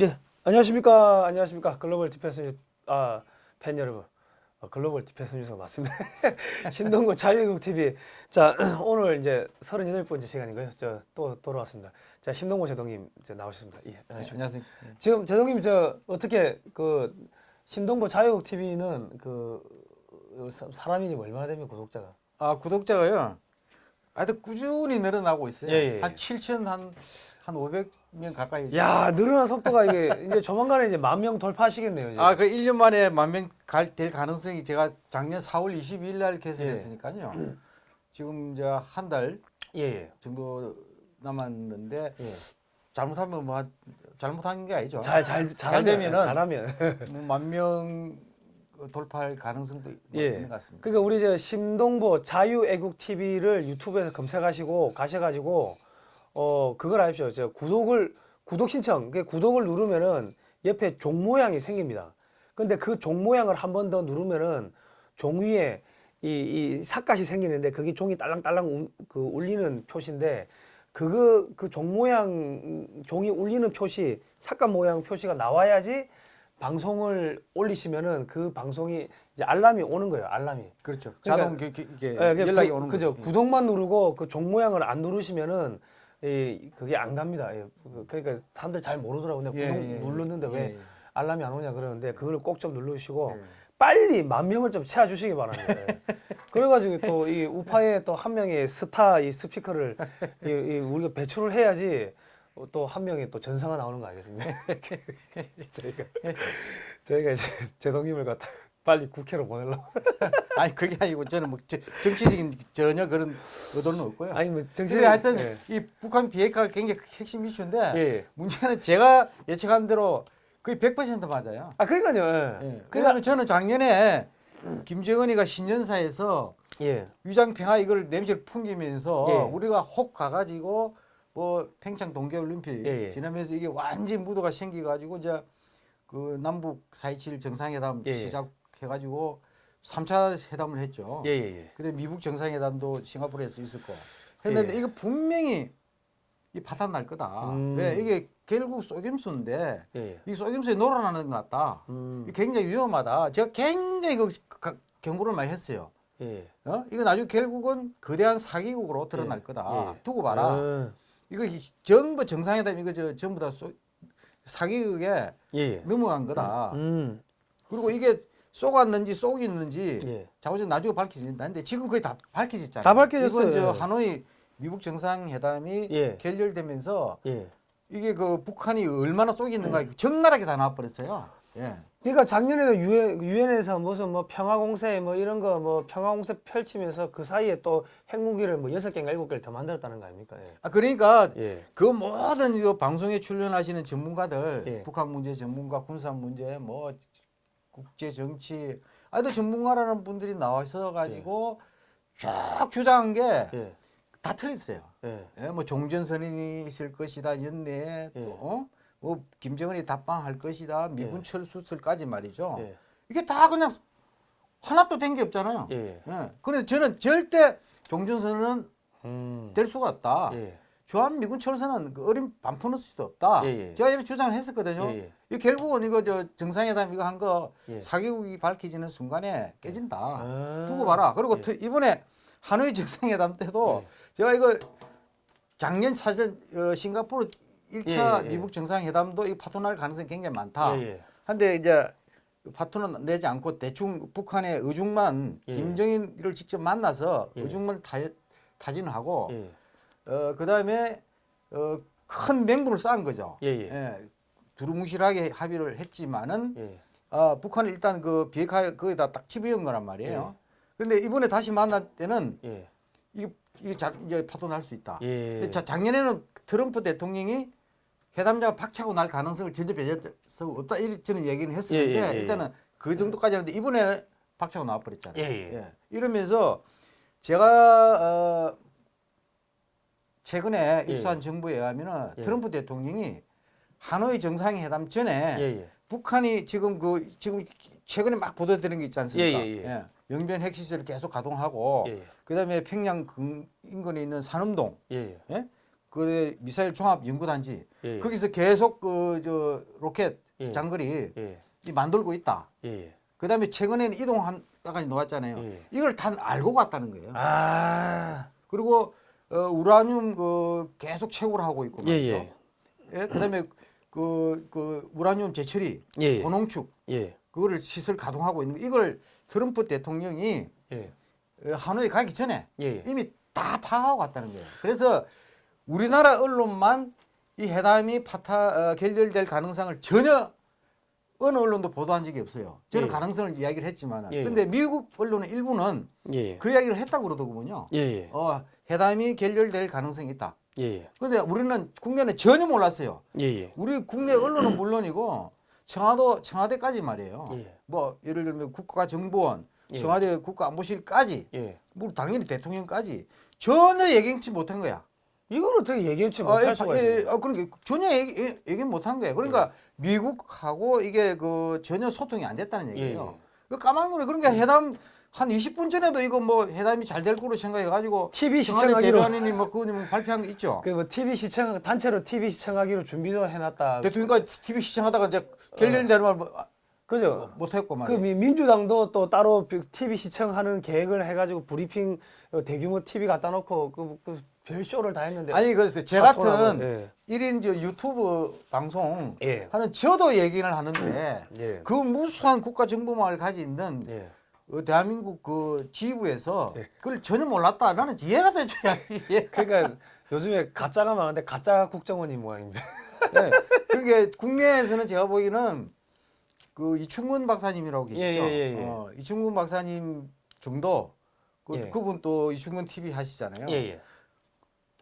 예, 안녕하십니까, 안녕하십니까, 글로벌 디펜스 아, 팬 여러분, 어, 글로벌 디펜스 뉴스가 맞습니다. 신동구 자유국 TV. 자, 오늘 이제 38번째 시간인가요? 저 또 돌아왔습니다. 자, 신동구 제독님 이제 나오셨습니다. 예, 안녕하십니까. 안녕하세요. 예. 지금 제독님 저 어떻게 그 신동구 자유국 TV는 그 어, 사- 사람이 지금 얼마나 됩니까 구독자가? 아 구독자가요. 아주 꾸준히 늘어나고 있어요. 예, 예. 한 7천 한 한 500 명 가까이. 야, 늘어난 속도가 이게 이제 조만간에 이제 만 명 돌파하시겠네요. 이제. 아그 1년 만에 만명될 가능성이 제가 작년 4월 22일 날 개설했으니까요. 지금 이제 한달 예, 예. 정도 남았는데 예. 잘못하면 뭐 한- 잘못한 게 아니죠. 잘, 잘, 되면은 잘하면. 뭐 만명 돌파할 가능성도 예. 있는 것 같습니다. 그러니까 우리 저 심동보 자유애국 TV를 유튜브에서 검색하시고 가셔가지고 어 그걸 아십시오. 저 구독을 구독 신청, 그 구독을 누르면은 옆에 종 모양이 생깁니다. 근데 그 종 모양을 한 번 더 누르면은 종 위에 이, 이 삿갓이 생기는데 그게 종이 딸랑딸랑 움- 그 울리는 표시인데 그거 그 종 모양 종이 울리는 표시 삿갓 모양 표시가 나와야지 방송을 올리시면은 그 방송이 이제 알람이 오는 거예요. 알람이. 그렇죠. 그러니까- 자동 기- 기- 이게 예, 그게 연락이 구- 오는 그죠. 거죠. 구독만 누르고 그 종 모양을 안 누르시면은 이 그게 안 갑니다. 예, 그- 그러니까 사람들 잘 모르더라고요. 근데 예, 구독 예, 예. 누르는데 왜 예, 예. 알람이 안 오냐 그러는데 그걸 꼭좀 누르시고 예. 빨리 만 명을 좀 채워주시기 바랍니다. 예. 그래가지고 또 이 우파에 또 한 명의 스타 이 스피커를 이, 이 우리가 배출을 해야지 또 한 명의 또 전사가 나오는 거 아니겠습니까? 저희가 저희가 이제 제동님을 갖다 빨리 국회로 보내려고 아니 그게 아니고 저는 뭐 저- 정치적인 전혀 그런 의도는 없고요. 아니 뭐 정치 근데 하여튼 예. 이 북한 비핵화가 굉장히 핵심 이슈인데 예. 문제는 제가 예측한 대로 거의 100% 맞아요. 아 그러니까요. 예. 예. 그러니까 저는 작년에 김정은이가 신년사에서 예. 위장 평화 이걸 냄새를 풍기면서 예. 우리가 혹 가가지고 뭐 평창 동계올림픽 예, 예. 지나면서 이게 완전 무도가 생겨가지고 이제 그 남북 4.27 정상회담. 시작 해가지고 3차 회담을 했죠. 예, 예, 예. 근데 미국 정상회담도 싱가포르에서 있었고 했는데 예. 이거 분명히 이 파산 날 거다. 음. 왜 이게 결국 속임수인데 예, 예. 이 속임수에 놀아나는 것 같다. 음. 굉장히 위험하다. 제가 굉장히 그 가- 경고를 많이 했어요. 예. 어? 이거 나중에 결국은 거대한 사기국으로 드러날 예. 거다. 예. 두고 봐라. 음. 이거 이- 전부 정상회담 이거 저 전부 다 소, 사기국에 예, 예. 넘어간 거다. 음. 그리고 이게 쏘았는지 쏘였는지 예. 자고전 나중에 밝혀진다. 근데 지금 거의 다 밝혀졌잖아요. 다 밝혀졌어요. 이건 저 예. 하노이 미국 정상회담이 예. 결렬되면서 예. 이게 그 북한이 얼마나 쏘겠는가 적나라하게 다 나와버렸어요. 예. 그러니까 작년에도 유엔 유엔에서 무슨 뭐 평화 공세 뭐 이런 거 뭐 평화 공세 펼치면서 그 사이에 또 핵무기를 뭐 여섯 개인가 일곱 개를 더 만들었다는 거 아닙니까? 예. 아 그러니까 예. 그 모든 이거 방송에 출연하시는 전문가들 예. 북한 문제 전문가 군사 문제 뭐 국제 정치 아들 전문가라는 분들이 나와서 가지고 쭉 주장한 게다 예. 틀렸어요. 예. 예, 뭐 종전선언이 있을 것이다 연내 예. 또 어? 뭐 김정은이 답방할 것이다 미군 예. 철수설까지 말이죠. 예. 이게 다 그냥 하나도 된 게 없잖아요. 예. 예. 그런데 저는 절대 종전선언은 음. 될 수가 없다. 예. 주한 미군 철수는 그 어린 반푸는 수도 없다. 예, 예. 제가 이렇게 주장을 했었거든요. 예, 예. 이 결국은 이거 저 정상회담 이거 한거 예. 사기국이 밝혀지는 순간에 깨진다. 아. 두고 봐라. 그리고 예. 트- 이번에 하노이 정상회담 때도 예. 제가 이거 작년 사실 어, 싱가포르 1차 예, 예. 미국 정상회담도 이 파토날 가능성이 굉장히 많다. 예, 예. 한데 이제 파토는 내지 않고 대충 북한의 의중만 예. 김정일을 직접 만나서 예. 의중만 타, 타진하고 예. 어, 그 다음에 어, 큰 맹분을 쌓은 거죠. 예, 예. 예, 두루뭉실하게 합의를 했지만은 예. 아, 북한은 일단 그 비핵화 거기다 딱 집어연 거란 말이에요. 근데 이번에 다시 만날 때는 예. 이게 이게 자, 이제 파토날 수 있다. 예. 자, 작년에는 트럼프 대통령이 회담자가 박차고 날 가능성을 전혀 배제해서 없다 이렇게 저는 얘기는 했었는데 예, 예, 예, 일단은 그 정도까지 하는데 이번에 박차고 나와버렸잖아요. 예, 예. 이러면서 제가 어, 최근에 예, 입수한 정보에 의하면은 예. 트럼프 대통령이 하노이 정상회담 전에 예, 예. 북한이 지금 그 지금 최근에 막 보도되는 게 있지 않습니까? 예, 예, 예. 영변 핵시설을 계속 가동하고. 그다음에 평양 근- 인근에 있는 산음동 예? 그 미사일 종합 연구단지 예. 거기서 계속 그 저 로켓 예. 장거리 만들고 있다. 예. 그다음에 최근에는 이동한다까지 나왔잖아요. 예. 이걸 다 알고 갔다는 거예요. 아. 그리고 어, 우라늄 그 계속 채굴 하고 있고 예, 말이죠. 예. 예, 그다음에 그, 그 우라늄 재처리, 예. 고농축 예. 그거를 시설 가동하고 있는 거. 이걸 트럼프 대통령이 예. 어, 하노이 가기 전에 예. 이미 다 파악하고 갔다는 거예요. 그래서 우리나라 언론만 이 회담이 파타 어, 결렬될 가능성을 전혀 어느 언론도 보도한 적이 없어요. 저는 예. 가능성을 이야기를 했지만, 예. 근데 미국 언론의 일부는 예. 그 이야기를 했다고 그러더군요. 예. 예. 어, 회담이 결렬될 가능성이 있다. 예. 근데 우리는 국내는 전혀 몰랐어요. 예. 예. 우리 국내 언론은 물론이고 청와도 청와대까지 말이에요. 예. 뭐 예를 들면 국가정보원, 예. 청와대 국가안보실까지, 예. 뭐 당연히 대통령까지 전혀 예견치 못한 거야. 이걸 어떻게 얘기했지 아, 못할 예, 수가 예, 있어요? 아, 그러니까 전혀 얘기, 예, 얘기 못한 거예요. 그러니까 미국하고 이게 그 전혀 소통이 안 됐다는 얘기예요. 그 까만 거네. 그러니까 회담 한 20분 전에도 이거 뭐 회담이 잘 될 거로 생각해가지고 TV 시청하기로 대변인이 뭐 그거 뭐 발표한 거 있죠. 그 뭐 TV 시청 단체로 TV 시청하기로 준비도 해놨다. 대통령까지 TV 시청하다가 이제 결렬되는 말 그죠? 못했고 그 말이에요. 미- 민주당도 또 따로 TV 시청하는 계획을 해가지고 브리핑 어, 대규모 TV 갖다 놓고 그, 그 별쇼를 다 했는데 아니 그제 다 같은 예. 일 1인 저 유튜브 방송 예. 하는 저도 얘기를 하는데 예. 그 무수한 국가 정보망을 가지고 있는 예. 어, 대한민국 그 지부에서 예. 그걸 전혀 몰랐다. 나는 이해가 되줘야 이해. 그러니까 요즘에 가짜가 많은데 가짜 국정원이 모양입니다. 네. 그게 국내에서는 제가 보기에는 그 이충근 박사님이라고 계시죠. 예, 예, 예, 예. 어, 이충근 박사님 정도 그, 예. 그분 또 이충근 TV 하시잖아요. 예, 예.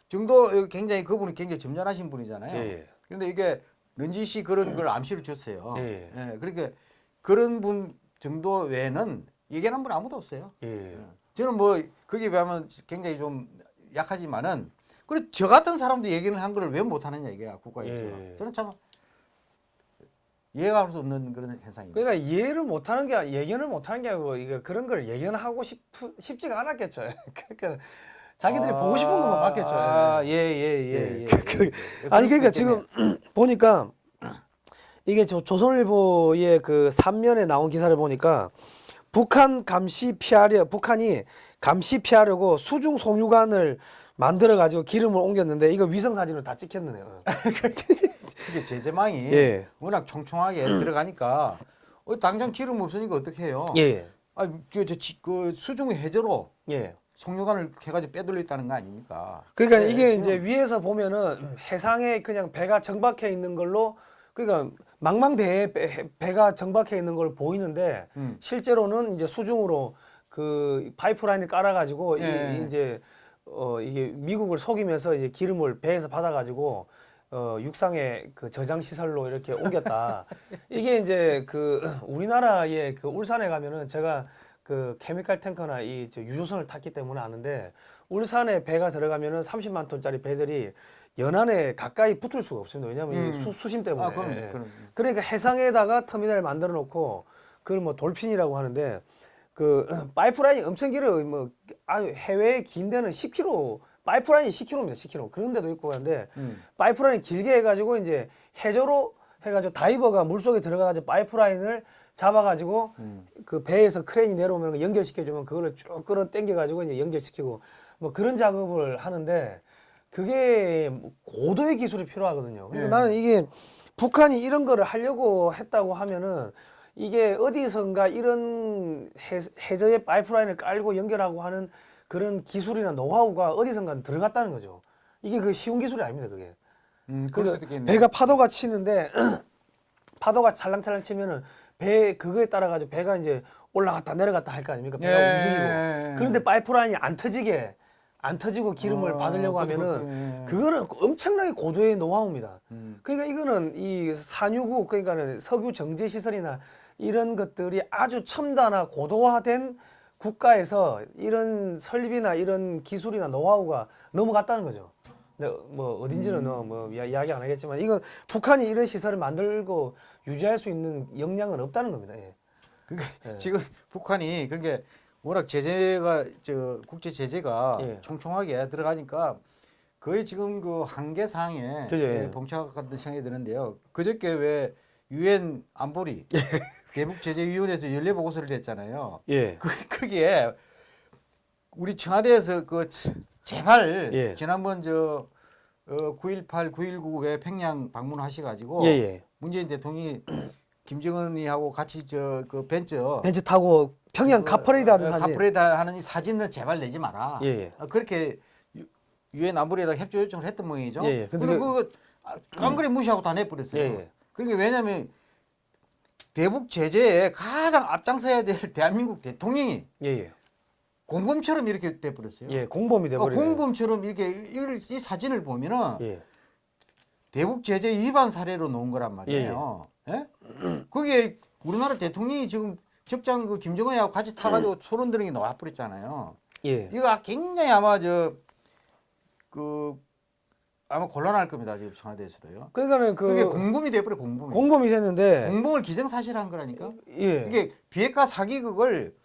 정도 굉장히 그분이 굉장히 점잖으신 분이잖아요. 예, 예. 그런데 이게 씨 그런 걸 암시를 줬어요. 예. 예, 그러니까 그런 분 정도 외에는 얘기하는 분 아무도 없어요. 예. 저는 뭐 거기에 비하면 굉장히 좀 약하지만은 그리고 저 같은 사람도 얘기를 한 거를 왜 못하느냐 이게야 국가에서 예. 저는 참 이해가 할 수 없는 그런 현상입니다. 그러니까 이해를 못하는 게 아니- 예견을 못하는 게 아니고 이거 그런 걸 예견하고 싶 싶지가 않았겠죠. 그러니까 자기들이 보고 싶은 것만 봤겠죠. 예. 아예 예 예 예. 예, 그- 예. 아니 그럴 그러니까 수도 있겠네. 지금 보니까 이게 저 조선일보의 그 3면에 나온 기사를 보니까 북한 감시 피하려 북한이 감시 피하려고 수중 송유관을 만들어 가지고 기름을 옮겼는데 이거 위성 사진으로 다 찍혔네요. 그게 제재망이 예. 워낙 총총하게 들어가니까 어, 당장 기름 없으니까 어떻게 해요? 예. 아, 그, 저, 그 수중 해저로 예. 송유관을 해가지고 빼돌렸다는 거 아닙니까? 그러니까 네, 이게 지금- 이제 위에서 보면은 해상에 그냥 배가 정박해 있는 걸로 그러니까 망망대해 배, 배가 정박해 있는 걸 보이는데 음. 실제로는 이제 수중으로 그 파이프라인을 깔아가지고 예. 이, 이제 어 이게 미국을 속이면서 이제 기름을 배에서 받아가지고 어 육상의 그 저장 시설로 이렇게 옮겼다. 이게 이제 그 우리나라의 그 울산에 가면은 제가 그 케미칼 탱커나 이저 유조선을 탔기 때문에 아는데 울산에 배가 들어가면은 30만 톤짜리 배들이 연안에 가까이 붙을 수가 없습니다. 왜냐하면 이 음. 수, 수심 때문에. 아, 그럼, 예. 그럼. 그러니까 해상에다가 터미널 만들어 놓고 그걸 뭐 돌핀이라고 하는데 그 파이프라인이 엄청 길어요. 뭐 아유 해외에 긴 데는 10km 파이프라인이 10km입니다. 10km 그런 데도 있고 한데 음. 파이프라인 길게 해가지고 이제 해저로 해가지고 다이버가 물 속에 들어가가지고 파이프라인을 잡아가지고 음. 그 배에서 크레인이 내려오면 연결시켜주면 그거를 쭉 끌어 당겨가지고 이제 연결시키고 뭐 그런 작업을 하는데 그게 뭐 고도의 기술이 필요하거든요. 그러니까 예. 나는 이게 북한이 이런 거를 하려고 했다고 하면은 이게 어디선가 이런 해, 해저에 파이프라인을 깔고 연결하고 하는 그런 기술이나 노하우가 어디선가 들어갔다는 거죠. 이게 그 쉬운 기술이 아닙니다, 그게. 음, 그럴 그 수도 있겠네. 배가 파도가 치는데 파도가 찰랑찰랑 치면은 배 그거에 따라 가지고 배가 이제 올라갔다 내려갔다 할 거 아닙니까? 배가 예. 움직이고. 그런데 파이프라인이 안 터지게 안 터지고 기름을 어, 받으려고 하면은 그렇고, 예. 그거는 엄청나게 고도의 노하우입니다. 음. 그러니까 이거는 이 산유국 그러니까는 석유 정제 시설이나 이런 것들이 아주 첨단화 고도화된 국가에서 이런 설비나 이런 기술이나 노하우가 넘어갔다는 거죠. 근데 뭐 어딘지는 어, 뭐 이야- 이야기 안 하겠지만 이거 북한이 이런 시설을 만들고 유지할 수 있는 역량은 없다는 겁니다. 예. 그러니까 예. 지금 북한이 그러니까 워낙 제재가 저 국제 제재가 예. 총총하게 들어가니까 거의 지금 그 한계 상에 예. 봉착 같은 생각이 드는데요. 그저께 왜 유엔 안보리 대북 제재 위원회에서 연례 보고서를 냈잖아요. 예. 그 거기에 우리 청와대에서 그 치- 제발 예. 지난번 저 어, 9.18, 9.19왜 평양 방문하셔가지고 예, 예. 문재인 대통령이 김정은이하고 같이 저 그 벤츠 벤츠 타고 평양 그, 가퍼레이드 하는 어, 사진. 하는 이 사진을 제발 내지 마라. 예, 예. 어, 그렇게 유- 유엔 안보리에다 협조 요청을 했던 모양이죠. 예, 예. 근데 근데 그- 그거 아, 깡그리 무시하고 다 내버렸어요. 예, 예. 그게 왜냐하면 대북 제재에 가장 앞장서야 될 대한민국 대통령이 예, 예. 공범처럼 이렇게 돼버렸어요. 예, 공범이 돼그 버리네. 공범처럼 이렇게 이, 이 사진을 보면은 예. 대북 제재 위반 사례로 놓은 거란 말이에요. 예? 그게 우리나라 대통령이 지금 적장 그 김정은하고 같이 타가지고 소론 들은 게 나와버렸잖아요. 예. 이거 굉장히 아마 저 그 아마 곤란할 겁니다 지금 청와대에서도요. 그러니까는 그 그게 공범이 돼버려 공범이. 공범이 됐는데 공범을 기정사실한 거라니까. 예. 이게 비핵화 사기극을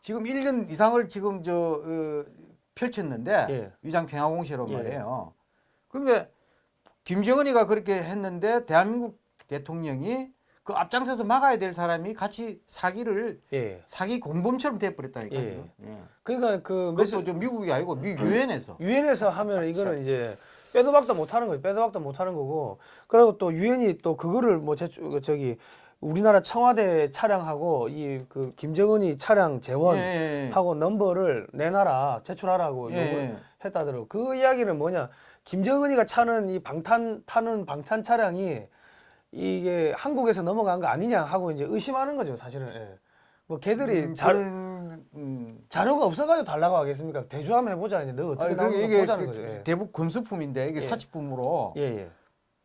지금 1년 이상을 지금 저 어, 펼쳤는데 예. 위장 평화공시로 예. 말이에요. 그러니까 김정은이가 그렇게 했는데 대한민국 대통령이 그 앞장서서 막아야 될 사람이 같이 사기를 예. 사기 공범처럼 돼버렸다니까 예. 지금. 예. 그러니까 그 그것도 좀 미국이 아니고 미 유엔에서. 유엔에서 하면 이거는 이제 빼도 박도 못 하는 거예요. 빼도 박도 못 하는 거고. 그리고 또 유엔이 또 그거를 뭐 제출 그 저기 우리나라 청와대 차량하고 이 그 김정은이 차량 재원 예, 예. 하고 넘버를 내놔라 제출하라고 예, 요구를 예. 했다더라고. 그 이야기는 뭐냐? 김정은이가 차는 이 방탄 타는 방탄 차량이 이게 한국에서 넘어간 거 아니냐 하고 이제 의심하는 거죠, 사실은. 예. 뭐 걔들이 음, 자, 그런, 음. 자료가 없어가지고 달라고 하겠습니까? 대조하면 해보자 이제 너 어떻게 이게 보자는 그 거죠. 예. 대북 금수품인데 이게 예. 사치품으로 예, 예.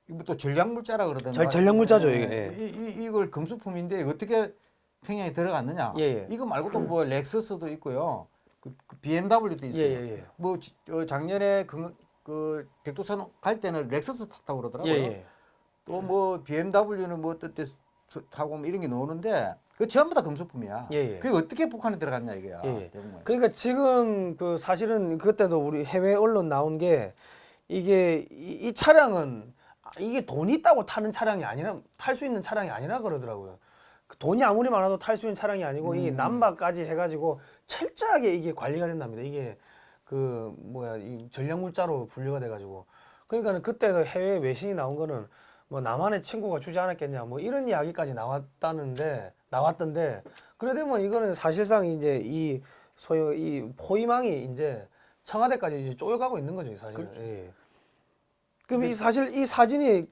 이거 또 전략물자라 그러던가. 전- 전략물자죠, 예, 이게. 예. 이, 이, 이 걸 금수품인데 어떻게 평양에 들어갔느냐? 예, 예. 이거 말고도 뭐 렉서스도 있고요. 그, 그 BMW도 예, 있어요. 예, 예. 뭐 지- 어, 작년에 그, 그 백두산 갈 때는 렉서스 탔다고 예, 그러더라고요. 예. 또뭐 BMW는 뭐 어때 타고 뭐 이런 게 나오는데 그 전부 다 금수품이야. 예, 예. 그게 어떻게 북한에 들어갔냐 이거야. 예, 예. 그러니까 지금 그 사실은 그때도 우리 해외 언론 나온 게 이게 이, 이 차량은 아, 이게 돈이 있다고 타는 차량이 아니라 탈 수 있는 차량이 아니라 그러더라고요. 그 돈이 아무리 많아도 탈 수 있는 차량이 아니고 이게 음. 남바까지 해가지고 철저하게 이게 관리가 된답니다. 이게 그 뭐야 이 전략물자로 분류가 돼가지고 그러니까는 그때도 해외 외신이 나온 거는 뭐 나만의 친구가 주지 않았겠냐 뭐 이런 이야기까지 나왔다는데 나왔던데 그래 되면 이거는 사실상 이제 이 소위 이 포위망이 이제 청와대까지 이제 쪼여가고 있는 거죠 사실. 그렇죠. 예. 그럼 이 사실 이 사진이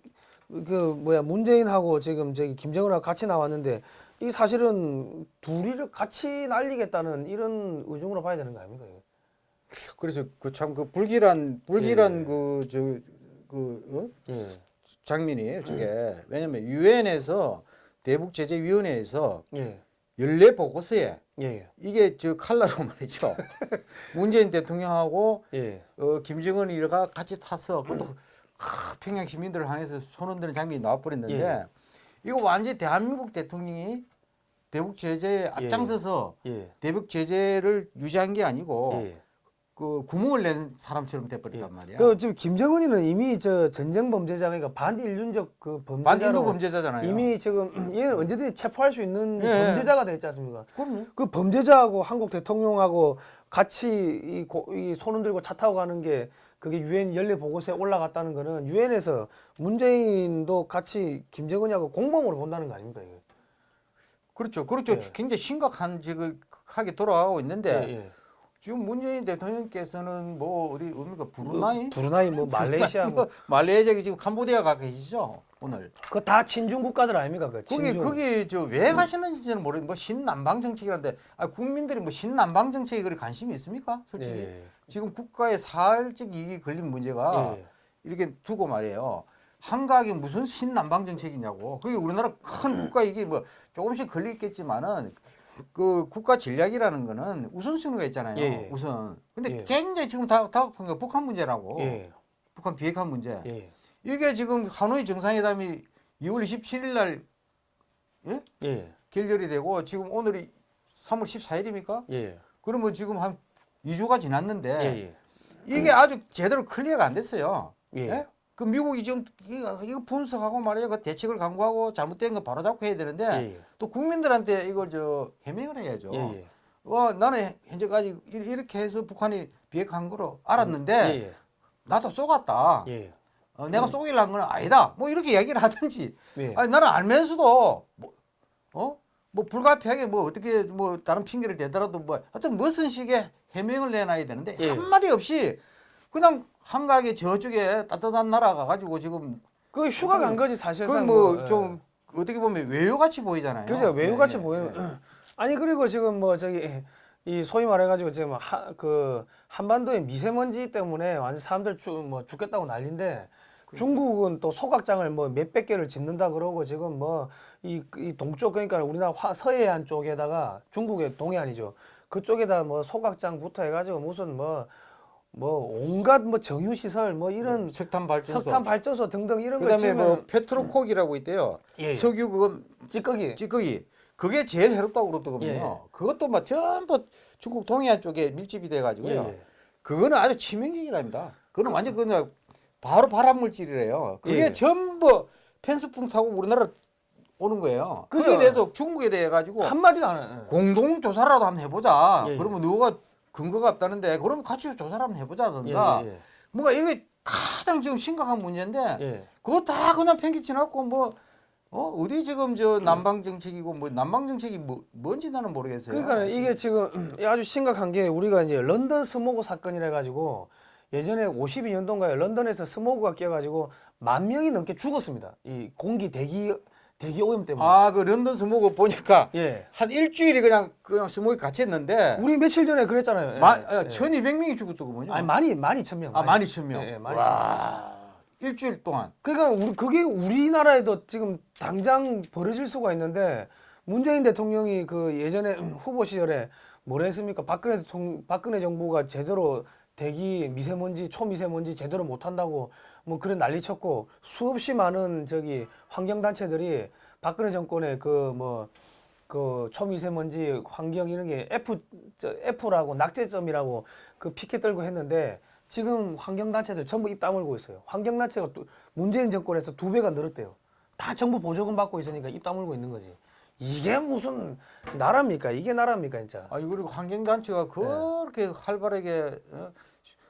그 뭐야 문재인하고 지금 저기 김정은하고 같이 나왔는데 이 사실은 둘이를 같이 날리겠다는 이런 의중으로 봐야 되는 거 아닙니까? 그래서 그 참그 불길한 불길한 예. 그저그 어? 예. 장면이에요. 저게 왜냐면 유엔에서 대북 제재 위원회에서 예. 연례 보고서에 예. 이게 저 칼라로 말이죠. 문재인 대통령하고 예. 어, 김정은이가 같이 타서 그것도 하, 평양 시민들을 향해서 손 흔드는 장면이 나와버렸는데 예. 이거 완전히 대한민국 대통령이 대북 제재에 앞장서서 예. 대북 제재를 유지한 게 아니고 예. 그 구멍을 낸 사람처럼 돼버렸단 말이야. 그 지금 김정은이는 이미 저 전쟁 범죄자 그러니까 반인륜적 그 반인도 범죄자로 범죄자잖아요. 이미 지금 얘는 언제든지 체포할 수 있는 예. 범죄자가 돼 있지 않습니까? 그럼요. 그 범죄자하고 한국 대통령하고 같이 이, 고, 이 손흔 들고 차 타고 가는 게 그게 유엔 연례 보고서에 올라갔다는 거는 유엔에서 문재인도 같이 김정은이하고 공범으로 본다는 거 아닙니까 이게? 그렇죠. 그렇죠. 예. 굉장히 심각한 지금 하게 돌아가고 있는데 예, 예. 지금 문재인 대통령께서는 뭐 어디 뭡니까 브루나이? 브루나이 뭐 말레이시아 뭐 말레이시아 지금 캄보디아 가 계시죠 오늘. 그거 다 친중 국가들 아닙니까 그 거기. 거기 저왜 가시는지는 모르겠는데 뭐 신남방 정책이라는데 아, 국민들이 뭐 신남방 정책에 그리 관심이 있습니까? 솔직히 예. 지금 국가에 살짝 이익이 걸린 문제가 예. 이렇게 두고 말이에요. 한각이 무슨 신남방 정책이냐고. 그게 우리나라 큰 국가 이게 뭐 조금씩 걸리겠지만은 그 국가 전략이라는 거는 우선순위가 있잖아요. 예. 우선. 근데 예. 굉장히 지금 다 다급한 게 북한 문제라고. 예. 북한 비핵화 문제. 예. 이게 지금 하노이 정상회담이 2월 27일 날 예? 예. 결렬이 되고 지금 오늘이 3월 14일입니까? 예. 그러면 지금 한 2주가 지났는데 예. 예. 이게 아주 제대로 클리어가 안 됐어요. 예. 예? 그 미국이 지금 이거, 분석하고 말이야 그 대책을 강구하고 잘못된 거 바로 잡고 해야 되는데 예. 또 국민들한테 이걸 저 해명을 해야죠. 예. 예. 어, 나는 현재까지 이- 이렇게 해서 북한이 비핵한 거로 알았는데 예. 나도 속았다. 예. 어, 내가 속이려는 건 아니다. 뭐 이렇게 얘기를 하든지. 예. 아니 나는 알면서도 뭐, 어? 뭐 불가피하게 뭐 어떻게 뭐 다른 핑계를 대더라도 뭐 하여튼 무슨 식의 해명을 내놔야 되는데 예. 한마디 없이 그냥 한가하게 저쪽에 따뜻한 나라 가가지고 지금 그 휴가 간 거지 사실상. 그건 뭐, 뭐좀 어떻게 보면 외유같이 보이잖아요. 그죠 외유같이 예, 예, 보이는. 예. 아니 그리고 지금 뭐 저기 이 소위 말해가지고 지금 하, 그 한반도의 미세먼지 때문에 완전 사람들 죽, 뭐 죽겠다고 난리인데 중국은 또 소각장을 뭐 몇백 개를 짓는다 그러고 지금 뭐이 이 동쪽 그러니까 우리나라 화, 서해안 쪽에다가 중국의 동해안이죠 그쪽에다 뭐 소각장부터 해가지고 무슨 뭐 뭐 온갖 뭐 정유 시설 뭐 이런 석탄 발전소. 석탄 발전소 등등 이런 걸 그다음에 뭐 페트로콕이라고 있대요. 예, 예. 석유 그거 찌꺼기 찌꺼기. 그게 제일 해롭다고 그러더군요. 예. 그것도 막 전부 중국 동해안 쪽에 밀집이 돼 예, 가지고요. 예. 그거는 아주 치명적이랍니다. 그거는 완전 그냥 바로 발암 물질이래요. 그게 예. 전부 펜스풍 타고 우리나라 오는 거예요. 그죠. 그에 대해서 중국에 대해 가지고 한마디도 안 해. 공동 조사라도 한번 해보자. 예, 예. 그러면 누가 근거가 없다는데 그러면 같이 조사를 한번 해보자든가. 예, 예, 뭔가 이게 가장 지금 심각한 문제인데 예. 예. 그거 다 그냥 팽개쳐놓고 뭐 어, 어디 지금 저 남방 정책이고 뭐 남방 정책이 뭐 뭔지 나는 모르겠어요. 그러니까 이게 지금 아주 심각한 게 우리가 이제 런던 스모그 사건이라 가지고 예전에 52년도인가요? 런던에서 스모그가 껴가지고 만 명이 넘게 죽었습니다. 이 공기 대기 대기 오염 때문에. 아, 그 런던 스모그 보니까 예. 한 일주일이 그냥 그냥 스모그 같이 했는데 우리 며칠 전에 그랬잖아요. 예. 마, 어, 예. 1200명이 죽었더군요. 아니 많이 많이 천 명. 아, 12,000명. 예, 예, 많이 와. 일주일 동안. 그러니까 우리 그게 우리나라에도 지금 당장 벌어질 수가 있는데 문재인 대통령이 그 예전에 후보 시절에 뭐라 했습니까? 박근혜 대통령, 박근혜 정부가 제대로 대기 미세먼지 초미세먼지 제대로 못 한다고 뭐 그런 난리 쳤고 수없이 많은 저기 환경 단체들이 박근혜 정권의 그 뭐 그 초미세먼지 환경 이런 게 F 저 F라고 낙제점이라고 그 피켓 들고 했는데 지금 환경 단체들 전부 입 다물고 있어요. 환경 단체가 또 문재인 정권에서 두 배가 늘었대요. 다 정부 보조금 받고 있으니까 입 다물고 있는 거지. 이게 무슨 나라입니까? 이게 나라입니까, 진짜? 아, 그리고 환경단체가 그렇게 활발하게 어,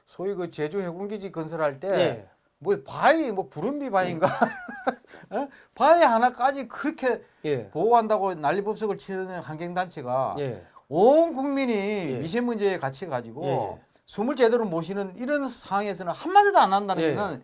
소위 그 제주 해군기지 건설할 때 예. 뭐 바위 뭐 부름비 바위인가 어? 바위 하나까지 그렇게 예. 보호한다고 난리법석을 치는 환경단체가 예. 온 국민이 예. 미세먼지에 갇혀 가지고 예. 숨을 제대로 못 쉬는 이런 상황에서는 한마디도 안 한다는 예. 거는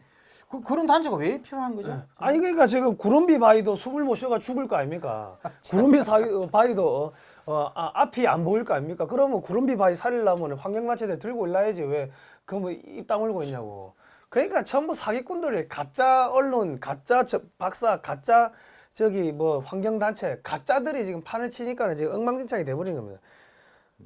그, 그런 단체가 왜 필요한 거죠? 아니 그러니까 지금 구름비 바위도 숨을 못 쉬어가 죽을 거 아닙니까? 구름비 사이, 어, 바위도 어, 어, 아, 앞이 안 보일 거 아닙니까? 그러면 구름비 바위 살리려면 환경단체들 들고 일나야지 왜 그뭐 입 다물고 있냐고. 그러니까 전부 사기꾼들이 가짜 언론, 가짜 저, 박사, 가짜 저기 뭐 환경단체, 가짜들이 지금 판을 치니까는 지금 엉망진창이 돼버린 겁니다.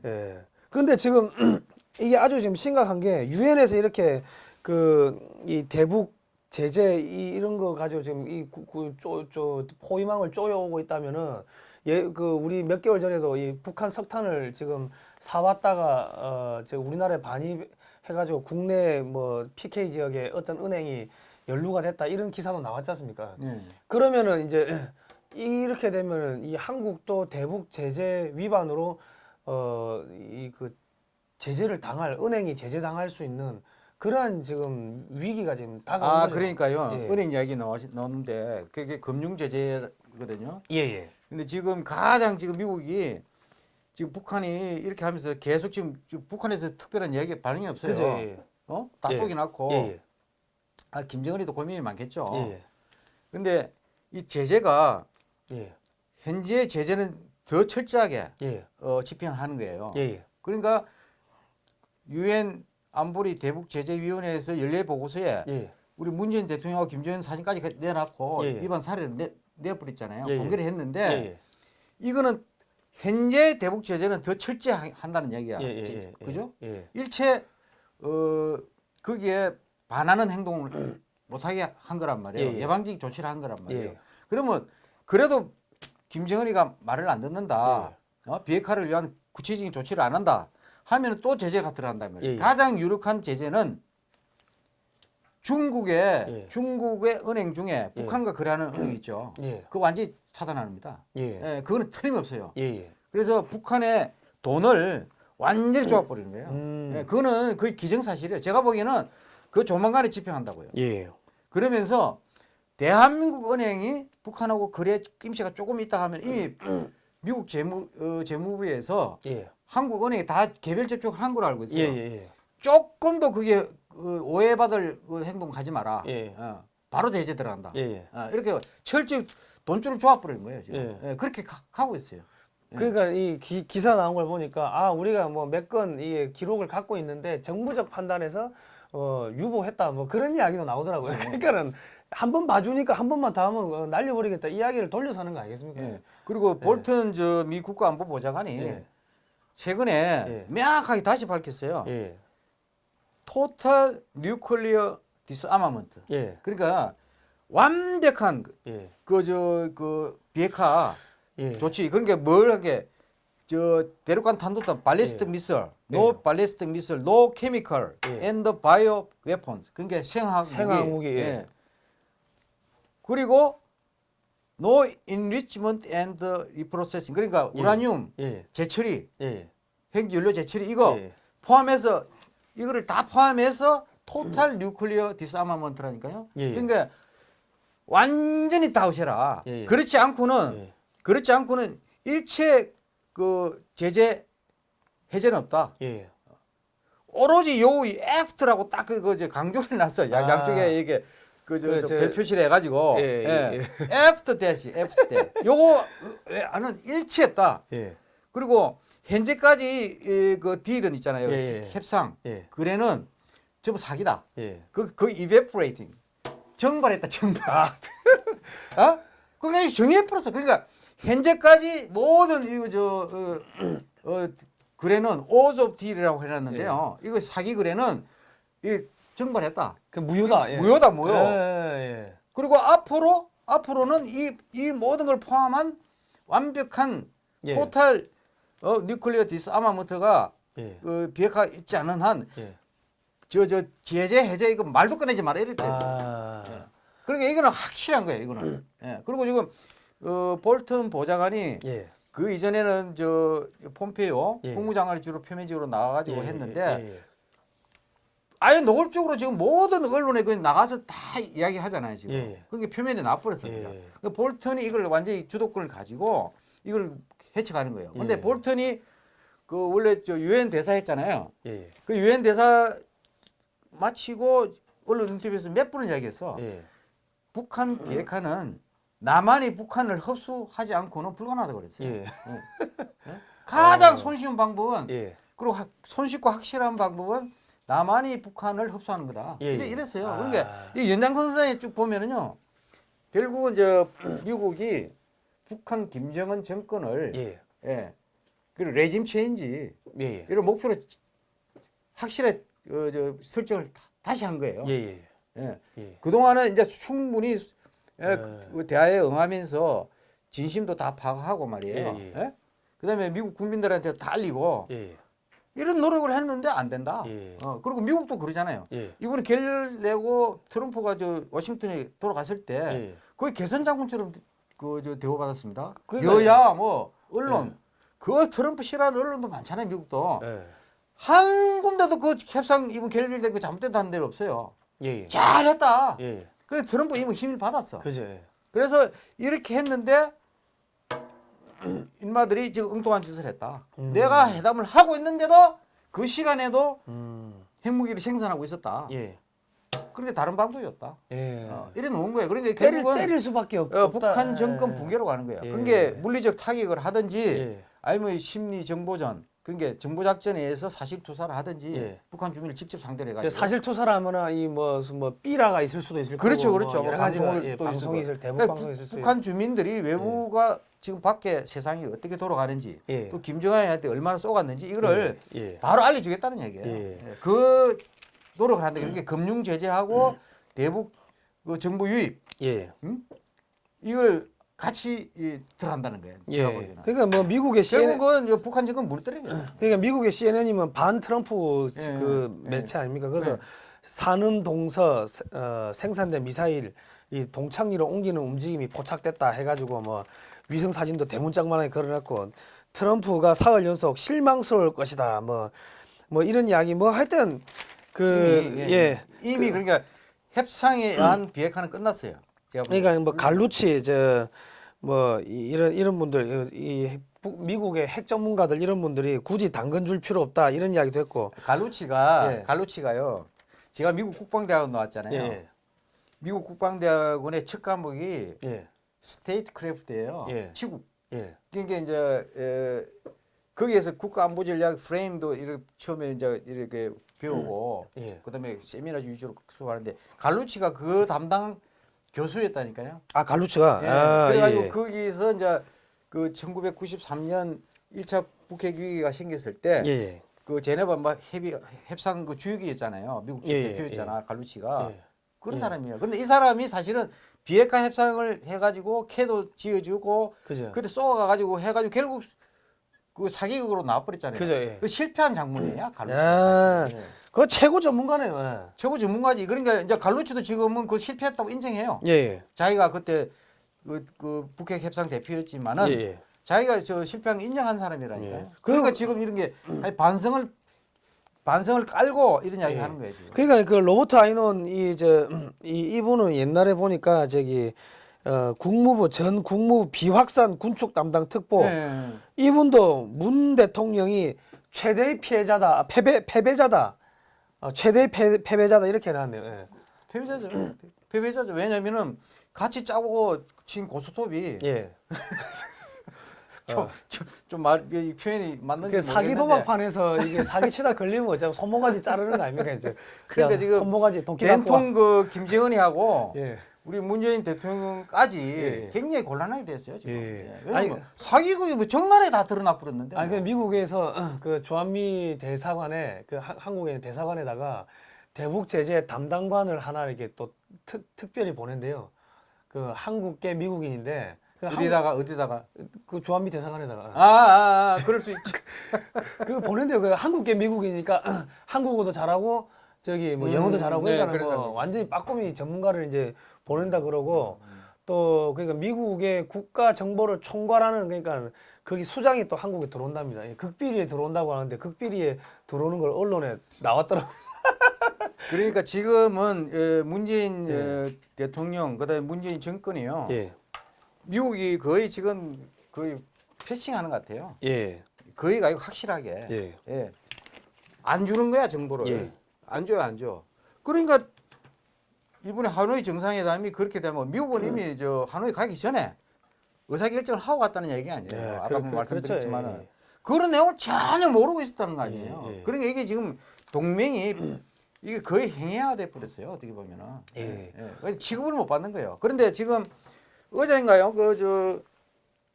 예. 근데 지금 이게 아주 지금 심각한 게 유엔에서 이렇게 그 이 대북 제재 이, 이런 거 가지고 지금 이그쪼쪼 포위망을 쪼여오고 있다면은 예그 우리 몇 개월 전에도 이 북한 석탄을 지금 사왔다가 어 지금 우리나라에 반입해가지고 국내 뭐 PK 지역에 어떤 은행이 연루가 됐다 이런 기사도 나왔지 않습니까? 예. 그러면은 이제 이렇게 되면은 이 한국도 대북 제재 위반으로 어 이 그 제재를 당할 은행이 제재 당할 수 있는 그러한 지금 위기가 지금 다가온 아 거죠. 그러니까요 예. 은행 이야기 나왔, 나왔는데 그게 금융 제재거든요. 예 예. 근데 지금 가장 지금 미국이 지금 북한이 이렇게 하면서 계속 지금, 지금 북한에서 특별한 이야기 반응이 없어요. 그죠. 예. 어? 다 예. 쏘기 났고 예. 아 김정은이도 고민이 많겠죠. 예. 근데 이 제재가 예. 현재 제재는 더 철저하게 예. 어, 집행하는 거예요. 예. 예. 그러니까 유엔 안보리 대북 제재위원회에서 연례 보고서에 예. 우리 문재인 대통령하고 김정은 사진까지 그 내놨고 예, 예. 위반 사례를 내, 내버렸잖아요. 예, 예. 공개를 했는데 예. 예. 이거는 현재 대북 제재는 더 철저한다는 얘기야. 예. 예. 제- 예. 그죠? 예. 일체 어 거기에 반하는 행동을 못하게 한 거란 말이에요. 예, 예. 예방적 조치를 한 거란 말이에요. 예. 그러면 그래도 김정은이가 말을 안 듣는다. 예. 어? 비핵화를 위한 구체적인 조치를 안 한다. 하면 또 제재가 들어간단 말이에요. 예, 예. 가장 유력한 제재는 중국의 예. 중국의 은행 중에 예. 북한과 거래하는 은행 있죠. 예. 그거 완전히 차단합니다. 예. 예, 그거는 틀림없어요. 그래서 북한의 돈을 완전히 쪼아버리는 거예요. 음. 예, 그거는 거의 기정사실이에요. 제가 보기에는 그 조만간에 집행한다고요. 예. 그러면서 대한민국 은행이 북한하고 거래 김치가 조금 있다 하면 이미 미국 재무 어, 재무부에서 예. 한국 은행에 다 개별 접촉을 한 걸로 알고 있어요. 예. 예. 조금 더 그게 그 오해받을 그 행동 하지 마라. 예. 어, 바로 대제 들어간다. 예. 예. 어, 이렇게 철저히 돈줄을 조아버리는 거예요. 지금. 예. 예, 그렇게 가, 가고 있어요. 예. 그러니까 이 기, 기사 나온 걸 보니까 아 우리가 뭐 몇 건 이 기록을 갖고 있는데 정부적 판단에서 어 유보했다 뭐 그런 이야기도 나오더라고요. 네. 그러니까는 한 번 봐주니까 한 번만 더 하면 어, 날려버리겠다 이야기를 돌려서 하는 거 아니겠습니까? 예. 그리고 볼튼 저 미 국가안보보좌관이 예. 최근에 예. 명확하게 다시 밝혔어요. 예. total nuclear disarmament. 예. 그러니까 완벽한 예. 그저그 비핵화 예. 조치 그러니까 뭘 하게 저 대륙간 탄도탄 ballistic 예. missile, no 예. ballistic missile, no chemical, 예. and bio weapons 그러니까 생화학 생화학 무기, 예. 그리고 no enrichment and reprocessing 그러니까 예. 우라늄 예. 재처리, 예. 핵연료 재처리 이거 예. 포함해서 이거를 다 포함해서 total nuclear disarmament라니까요. 예. 그러니까 완전히 다 없애라. 예, 예. 그렇지 않고는 예. 그렇지 않고는 일체 그 제재 해제는 없다. 예. 오로지 요 after라고 딱 그거 이제 강조를 놨어. 양 아. 양쪽에 이게 그저 그, 저, 저- 별표시를 해가지고 예, 예, 예, 애프터 대시 애프터 대. 요거 일체 없다. 예. 그리고 현재까지 이, 그 딜은 있잖아요. 예, 예. 협상 예. 거래는 전부 사기다. 예. 그, 그 evaporating. 정발했다, 정발. 아. 어? 그러니까 정해버렸어. 그러니까 현재까지 모든 이거 저, 어, 어, 거래는 오즈 오브 딜이라고 해놨는데요. 예. 이거 사기 거래는 이 증발했다. 그 무효다. 예. 무효다, 무효. 예. 예. 그리고 앞으로, 앞으로는 이, 이 모든 걸 포함한 완벽한 예. total 어, nuclear disarmament가 예. 그 비핵화 있지 않은 한 예. 저저 제재 해제 이거 말도 꺼내지 마라 이랬대. 아. 그러니까 이거는 확실한 거예요. 이거는. 예. 그리고 지금 어, 볼튼 보좌관이 예. 그 이전에는 저 폼페이오 예. 국무장관이 주로 표면적으로 나와가지고 예, 했는데 예, 예. 아예 노골적으로 지금 모든 언론에 그 나가서 다 이야기하잖아요 지금. 예. 그게 표면에 나와버렸습니다. 예. 그 볼턴이 이걸 완전히 주도권을 가지고 이걸 해쳐가는 거예요. 근데 예. 볼턴이 그 원래 저 유엔 대사 했잖아요. 예. 그 유엔 대사 마치고 언론 인터뷰에서 몇 번을 이야기했어. 예. 북한 비핵화는 남한이 북한을 흡수하지 않고는 불가능하다고 그랬어요. 예. 가장 어. 손쉬운 방법은 예. 그리고 학- 손쉽고 확실한 방법은 남한이 북한을 흡수하는 거다. 예, 이래, 예. 이랬어요. 아. 그러니까 이 연장선상에 쭉 보면은요. 결국은 저 미국이 북한 김정은 정권을 예. 예. 그리고 레짐 체인지 예. 예. 이런 목표로 확실히 어, 저 설정을 다- 다시 한 거예요. 예. 예. 예. 예. 그동안은 이제 충분히 예, 네. 그 대화에 응하면서 진심도 다 파악하고 말이에요. 예, 예? 그다음에 미국 국민들한테 다 알리고 예. 이런 노력을 했는데 안 된다. 예. 어, 그리고 미국도 그러잖아요. 예. 이번에 결 내고 트럼프가 저 워싱턴에 돌아갔을 때 예. 거의 개선 장군처럼 그 저 대우받았습니다. 여야 뭐 언론 예. 그 트럼프 싫어하는 언론도 많잖아요. 미국도 예. 한 군데도 그 협상 이번 결렬된 거 잘못됐다는 데는 없어요. 예. 예. 잘했다. 예. 그래 트럼프 이번 힘을 받았어. 예. 그래서 이렇게 했는데 인마들이 지금 엉뚱한 짓을 했다. 음. 내가 회담을 하고 있는데도 그 시간에도 음. 핵무기를 생산하고 있었다. 예. 그런데 다른 방법이 없다. 예. 어, 이래 놓은 거예요. 그러니까 때릴 결국은 때릴 수밖에 없, 어. 북한 정권 예. 붕괴로 가는 거예요. 예. 그게 물리적 타격을 하든지 예. 아니면 심리 정보전 그러니까 정보 작전에 의해서 사실 투사를 하든지 예. 북한 주민을 직접 상대를 그 해가지고 사실 투사라거나 이뭐 뭐 삐라가 있을 수도 있을 그렇죠, 거고 그렇죠. 뭐뭐 가지가 방송을 예, 또 방송이 있을 대북 그러니까 방송이 있을 수 북한 주민들이 외부가 지금 밖에 세상이 어떻게 돌아가는지 예. 또 김정은한테 얼마나 쏘갔는지 이거를 예. 예. 바로 알려주겠다는 얘기예요. 예. 예, 그 노력을 하는데 그러니까 금융 제재하고 대북 그 정보 유입 예. 이걸 같이 이, 들어간다는 거예요. 제가 예. 보기에는. 그러니까 뭐 미국의 CNN 결국은 북한 무너뜨리는 거예요. 그러니까 미국의 CNN이면 반 트럼프 예, 그 예. 매체 아닙니까? 그래서 네. 산음 동서 어, 생산된 미사일 이 동창리로 옮기는 움직임이 포착됐다 해가지고 뭐 위성 사진도 대문짝만하게 걸어놨고 트럼프가 사흘 연속 실망스러울 것이다 뭐뭐 이런 이야기 뭐 하여튼 그 이미, 예. 이미 그 러니까 협상에 의한 비핵화는 끝났어요. 그러니까 뭐 갈루치 저뭐 이런 이런 분들 이 북- 미국의 핵 전문가들 이런 분들이 굳이 당근 줄 필요 없다 이런 이야기도 했고 갈루치가 예. 갈루치가요. 제가 미국 국방대학원 나왔잖아요. 예 미국 국방대학원의 첫 과목이 예 statecraft예요. 예. 치국. 예. 그러니까 이제 에, 거기에서 국가안보전략 프레임도 이렇게 처음에 이제 이렇게 배우고 예. 그다음에 세미나 위주로 수업하는데 갈루치가 그 담당 교수였다니까요. 아 갈루치가 예. 아, 그래가지고 예. 거기서 이제 그 1993년 1차 북핵 위기가 생겼을 때 예, 예. 그 제네바 막 협의 협상 그 주역이었잖아요. 미국 측 예, 예, 대표였잖아. 갈루치가 예. 그런 예. 사람이에요. 그런데 이 사람이 사실은 비핵화 협상을 해가지고 캐도 지어주고 그죠. 그때 쏘아가가지고 해가지고 결국 그 사기극으로 나와버렸잖아요. 그죠. 예. 그 실패한 장면이야 갈루치가 야. 사실. 예. 그 최고 전문가네요. 예. 최고 전문가지. 그러니까 이제 갈루치도 지금은 그 실패했다고 인정해요. 예. 예. 자기가 그때 그, 그 북핵 협상 대표였지만은 예. 예. 자기가 저 실패한 거 인정한 사람이라니까요. 예. 그러니까 지금 이런 게 아니, 반성을 반성을 깔고 이런 이야기 예. 하는 거예요 지금. 그러니까 그 로버트 아이논 이저 이 이분은 옛날에 보니까 저기 어, 국무부 전 국무부 비확산 군축 담당 특보 예. 이분도 문 대통령이 최대의 피해자다 아, 패배 패배자다 어, 최대의 패, 패배자다 이렇게 해놨네요. 예. 패배자죠. 패배자죠. 왜냐면은 같이 짜고 친 고스톱이 예. 좀말 이 표현이 맞는지 그 사기 도박판에서 이게 사기 치다 걸리면 어차피 손모가지 자르는 거 아닙니까 이제. 그러니까 지금 손모가지 도끼 갖고 된통 그 김정은이 하고 와. 예. 우리 문재인 대통령까지 예. 굉장히 곤란하게 됐어요 지금. 예. 예. 왜냐면 아니, 사기극이 뭐 정날에 다 드러나 버렸는데. 아니 그 뭐. 미국에서 그 조한미 대사관에 그 하- 있는 대사관에다가 대북 제재 담당관을 하나 이렇게 또 특, 특별히 보낸대요. 그 한국계 미국인인데 그, 한, 어디다가 어디다가 그 조한미 대사관에다가 아, 아, 아 그럴 수 있지. 그 보낸대요. 그 한국계 미국이니까 한국어도 잘하고 저기 뭐 음, 영어도 잘하고 네, 그러니까 뭐 완전히 빠꼼이 전문가를 이제 보낸다 그러고 또 그러니까 미국의 국가 정보를 총괄하는 그러니까 거기 수장이 또 한국에 들어온답니다. 예, 극비리에 들어온다고 하는데 극비리에 들어오는 걸 언론에 나왔더라고. 그러니까 지금은 에, 문재인 예. 에, 대통령 그다음에 문재인 정권이요. 예, 미국이 거의 지금 거의 패싱하는 것 같아요. 예, 거의가 아니고 확실하게. 예, 예. 안 주는 거야 정보를. 예. 안 줘요, 안 줘. 그러니까 이번에 하노이 정상회담이 그렇게 되면 미국은 음. 이미 저 하노이 가기 전에 의사 결정을 하고 갔다는 얘기 아니에요. 예, 아까 그- 뭐 그- 말씀드렸지만 은 그렇죠. 예, 그런 내용을 전혀 모르고 있었다는 거 아니에요. 예, 예. 그러니까 이게 지금 동맹이 이게 거의 행해화돼 버렸어요. 어떻게 보면은. 예. 그래서 취급을 못 받는 거예요. 그런데 지금 어제인가요? 그 저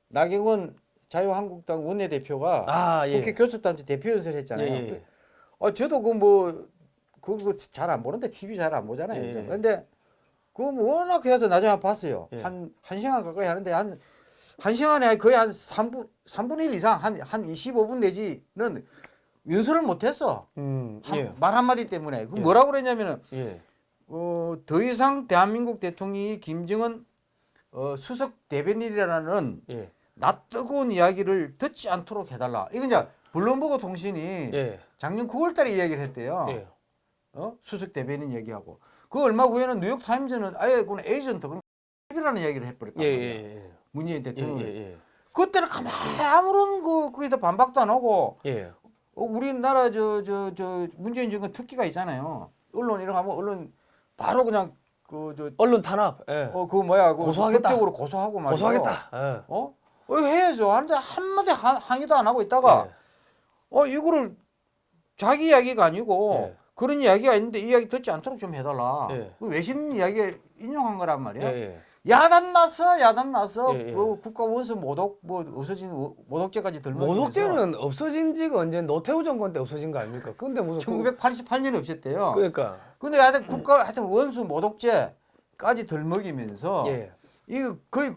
나경원 자유한국당 원내대표가 아, 예. 국회 교섭단체 대표 연설을 했잖아요. 예, 예. 어, 저도 그 뭐 그거 잘 안 보는데 TV 잘 안 보잖아요. 예, 예. 근데 그거 뭐 워낙 해서 나중에 봤어요. 예. 한, 한 시간 가까이 하는데 한, 한 시간에 거의 한 3분, 3분의 1 이상 한, 한 25분 내지는 연설을 못 했어. 음, 한- 예, 말 한마디 때문에. 그 예. 뭐라고 그랬냐면은, 예, 어, 더 이상 대한민국 대통령이 김정은 어, 수석 대변인이라는 예, 낯뜨거운 이야기를 듣지 않도록 해달라. 이건 이제 블룸버그 통신이 예, 작년 9월 달에 이야기를 했대요. 예, 어? 수석 대변인 얘기하고 그 얼마 후에는 뉴욕 타임즈는 아예 그건 에이전트 그런 이라는 얘기를 해버렸단 예, 말이야. 예, 문재인 예, 대통령. 예, 예, 그때는 가만히 아무런 그 거기다 반박도 안 하고 예, 어, 우리나라 저 저 저 문재인 정권 특기가 있잖아요. 언론 이런 거 하면 언론 바로 그냥 그 저 언론 탄압, 예, 어, 그 뭐야 그 고소하겠다. 법적으로 고소하고 말이야. 고소하겠다. 예. 어? 어 해야죠. 하는데 한마디 하- 항의도 안 하고 있다가 예. 어 이거를 자기 이야기가 아니고 예. 그런 이야기가 있는데 이 이야기 듣지 않도록 좀 해달라. 예. 그 외신 이야기 인용한 거란 예, 말이야. 예. 야단 나서 야단 나서 예, 예. 그 국가 원수 모독 뭐 없어진 모- 모독죄까지 들면서 모독죄는 없어진 지가 언제 노태우 정권 때 없어진 거 아닙니까? 근데 무슨 그- 1988년에 없었대요. 그러니까 근데 하여튼 국가 하여튼 원수 모독죄까지 들먹이면서 예, 이거 거의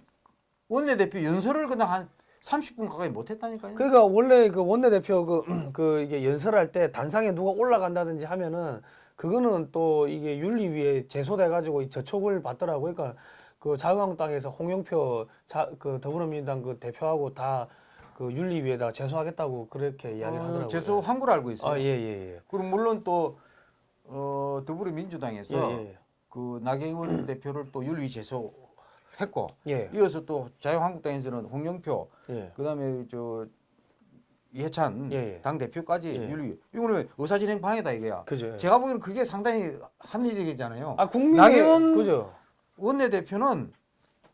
원내대표 연설을 그냥 한 30분 가까이 못 했다니까요. 그러니까 원래 그 원내대표 그, 그 이게 연설할 때 단상에 누가 올라간다든지 하면은 그거는 또 이게 윤리위에 제소돼 가지고 저촉을 받더라고요. 그러니까 그 자유한국당에서 홍영표 자, 그 더불어민주당 그 대표하고 다 그 윤리위에다가 제소하겠다고 그렇게 이야기를 어, 하더라고요. 제소한 걸 알고 있어요. 아, 예, 예, 예. 그리고 물론 또 어, 더불어민주당에서 예, 예. 그 나경원 대표를 또 윤리 제소 했고 예. 이어서 또 자유한국당에서는 홍영표 예. 그다음에 저 이해찬 예, 예. 당 대표까지 예. 윤리 이거는 의사진행 방해다 이게야. 그죠. 예. 제가 보기에는 그게 상당히 합리적이잖아요. 아, 국민의 나경원 그죠. 원내 대표는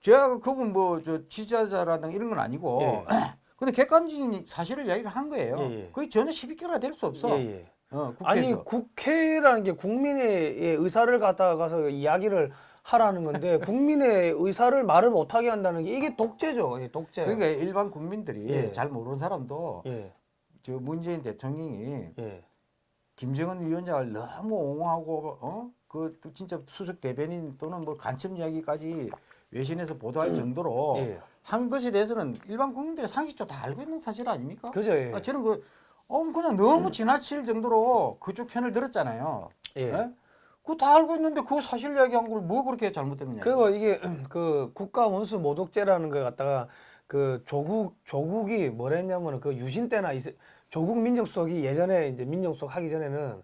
제가 그분 뭐 저 지지자라든가 이런 건 아니고 예. 근데 객관적인 사실을 이야기를 한 거예요. 예, 예. 그게 전혀 시비끼가 될수 없어. 예, 예. 어, 아니 국회에서. 국회라는 게 국민의 의사를 갖다가서 이야기를 하라는 건데 국민의 의사를 말을 못하게 한다는 게 이게 독재죠. 예, 독재. 그러니까 일반 국민들이 예. 잘 모르는 사람도 예, 저 문재인 대통령이 예, 김정은 위원장을 너무 옹호하고 어? 그 진짜 수석 대변인 또는 뭐 간첩 이야기까지 외신에서 보도할 정도로 예. 한 것에 대해서는 일반 국민들이 상식적으로 다 알고 있는 사실 아닙니까? 그죠. 예. 아, 저는 그 어, 그냥 너무 지나칠 정도로 그쪽 편을 들었잖아요. 예. 예? 그거 다 알고 있는데 그 사실 이야기한 걸 뭐 그렇게 잘못됐느냐. 그리고 이게 그 국가 원수 모독죄라는 걸 갖다가 그 조국 조국이 뭐랬냐면은 그 유신 때나 이세- 조국 민정수석이 예전에 이제 민정수석 하기 전에는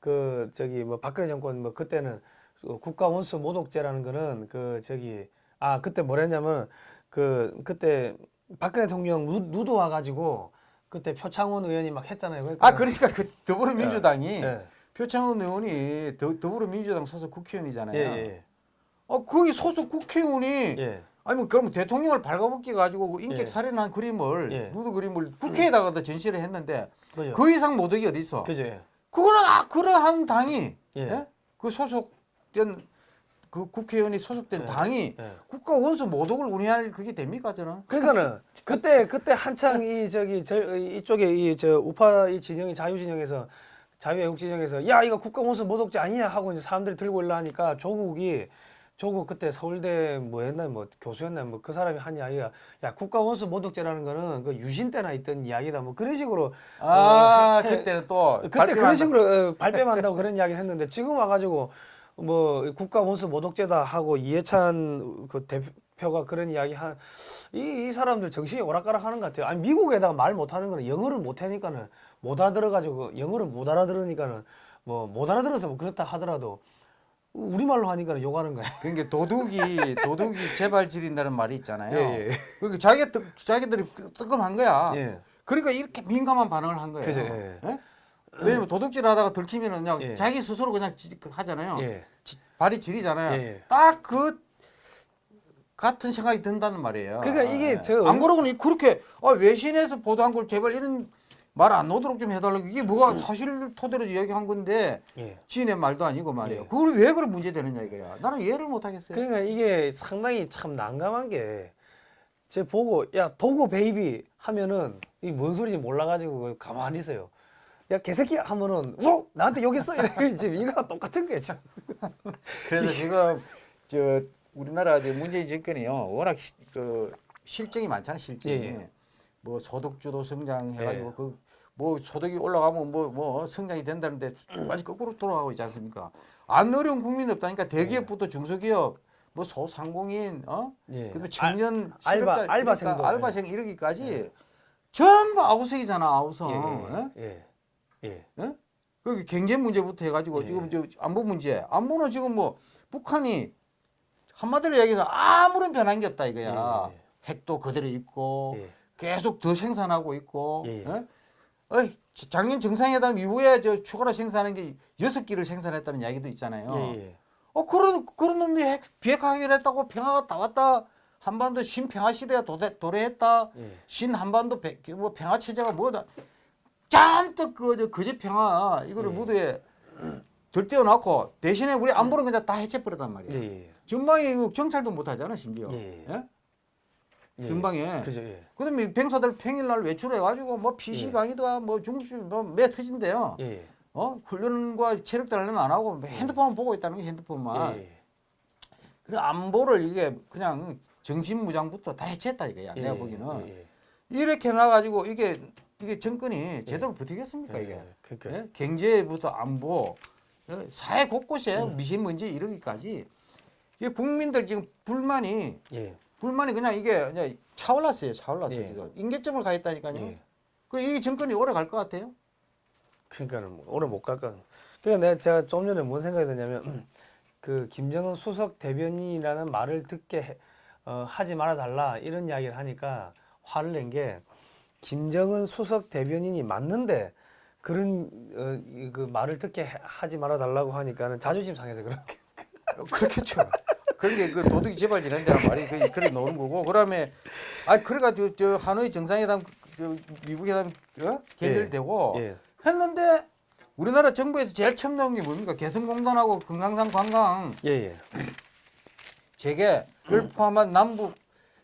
그 저기 뭐 박근혜 정권 뭐 그때는 그 국가 원수 모독죄라는 거는 그 저기 아 그때 뭐랬냐면 그 그때 박근혜 대통령 누, 누드 와가지고 그때 표창원 의원이 막 했잖아요. 그러니까 아 그러니까 그 더불어민주당이 예. 표창원 의원이 더, 더불어민주당 소속 국회의원이잖아요. 예, 예, 아, 거기 소속 국회의원이 예. 아니 뭐 그러면 대통령을 발가벗겨 가지고 그 인격 예. 살인한 그림을 예. 누드 그림을 국회에다가도 전시를 했는데 그죠. 그 이상 모독이 어디 있어? 그죠. 예. 그거는 아 그러한 당이 예. 예? 그 소속된 그 국회의원이 소속된 예. 당이 예. 국가 원수 모독을 운운할 그게 됩니까 저는? 그러니까는 그때 그때 한창 이 저기 저 이쪽에 이 저 우파 이 진영이 자유 진영에서 자유애국 진영에서 야 이거 국가원수 모독죄 아니냐 하고 이제 사람들이 들고 올라하니까 조국이 조국 그때 서울대 뭐 옛날 뭐 교수였나 뭐 그 사람이 한 이야기가 야 국가원수 모독죄라는 거는 그 유신 때나 있던 이야기다 뭐 그런 식으로 아 해- 해- 그때는 또 그때 그런. 식으로 어, 발뺌한다고 그런 이야기를 했는데 지금 와가지고 뭐 국가 원수 모독죄다 하고 이해찬 그 대표가 그런 이야기 한 이 이 사람들 정신이 오락가락하는 것 같아요. 아니 미국에다가 말 못하는 거는 영어를 못하니까는 못 알아들어가지고 영어를 못 알아들으니까는 뭐 못 알아들어서 뭐 그렇다 하더라도 우리 말로 하니까는 욕하는 거야. 그러니까 도둑이 도둑이 재발 지린다는 말이 있잖아요. 예, 예. 그러니까 자기 뜨, 자기들이 뜨끔한 거야. 예. 그러니까 이렇게 민감한 반응을 한 거예요. 그죠, 예. 예? 왜냐면 도둑질 하다가 들키면 그냥 예. 자기 스스로 그냥 지- 하잖아요. 예. 지- 발이 지리잖아요. 예. 딱그 같은 생각이 든다는 말이에요. 그러니까 이게 예. 저안 그러고는 그렇게 아, 외신에서 보도한 걸 제발 이런 말 안 나오도록 좀 해달라고 이게 뭐가 사실 토대로 이야기한 건데 예. 지인의 말도 아니고 말이에요. 예. 그걸 왜 그런 문제 되느냐 이거야. 나는 이해를 못 하겠어요. 그러니까 이게 상당히 참 난감한 게, 제 보고, 야, 도구 베이비 하면은, 이 뭔 소리인지 몰라가지고 가만히 있어요. 야, 개새끼 하면은, 어? 나한테 욕했어? 지금 이거랑 똑같은 거야, 지금. 그래서 지금 저 우리나라 이제 문재인 정권이요 워낙 시, 그 실정이 많잖아요 실정이 예, 예. 뭐 소득주도 성장 해가지고 예. 그 뭐 소득이 올라가면 뭐 뭐 성장이 된다는데 완전 거꾸로 돌아가고 있지 않습니까? 안 어려운 국민이 없다니까 대기업부터 중소기업 뭐 소상공인 어 예. 그다음에 청년 알- 알바- 실업자 알바생도, 이러니까 알바생 이러기까지 전부 아우성이잖아 아우성 예? 예, 예, 예. 예? 그 경제 문제부터 해가지고 예. 지금 저 안보 문제 안보는 지금 뭐 북한이 한마디로 얘기해서 아무런 변한 게 없다 이거야 예, 예. 핵도 그대로 있고 예. 계속 더 생산하고 있고 예, 예. 예? 어이, 지- 작년 정상회담 이후에 저 추가로 생산한 게 여섯 기를 생산했다는 이야기도 있잖아요. 예, 예. 어 그런 그런 놈이 핵 비핵화하기로 했다고 평화가 다 왔다. 한반도 신평화 시대가 도래, 도래했다. 예. 신 한반도 배- 뭐 평화 체제가 뭐다. 잔뜩 그저 거제 평화 이거를 예. 무드에 들떼어 놓고 대신에 우리 안보는 그냥 다 해체 버렸단 말이에요. 예, 예. 전방에 이거 정찰도 못 하잖아 심지어. 예. 예? 예. 그죠, 예. 그 다음에 병사들 평일날 외출해가지고 뭐 PC방이다 뭐 중심 뭐매 터진대요. 예, 예. 어 훈련과 체력 단련은 안 하고 뭐 핸드폰만 보고 있다는 게 핸드폰만. 예, 예. 그래 안보를 이게 그냥 정신무장부터 다 해체했다 이거야. 내가 예, 보기에는 예, 예. 이렇게 나가지고 이게 이게 정권이 제대로 버티겠습니까 예, 이게? 예. 그러니까 예? 경제부터 안보, 예? 사회 곳곳에 미세먼지 이러기까지 이 국민들 지금 불만이 예. 불만이 그냥 이게 그냥 차올랐어요. 차올랐어요 예. 지금 임계점을 가 있다니까요. 예. 그이 정권이 오래 갈 것 같아요. 그러니까는 뭐 오래 못갈 거. 그러니까 내가 제가 좀 전에 뭔 생각이 드냐면 그 김정은 수석 대변인이라는 말을 듣게 해- 어, 하지 말아 달라 이런 이야기를 하니까 화를 낸 게 김정은 수석 대변인이 맞는데 그런 어, 이- 그 말을 듣게 해- 하지 말아 달라고 하니까는 자존심 상해서 그렇게. 어, 그렇겠죠. 그게 그 도둑이 재발질 한다는 말이 그 그래 놓은 거고 그 다음에 아 그래가지고 저 하노이 정상회담 저 미국 회담 어? 결렬되고 예. 했는데 우리나라 정부에서 제일 처음 나온 게 뭡니까 개성공단하고 금강산 관광 예, 예. 재개를 포함한 남북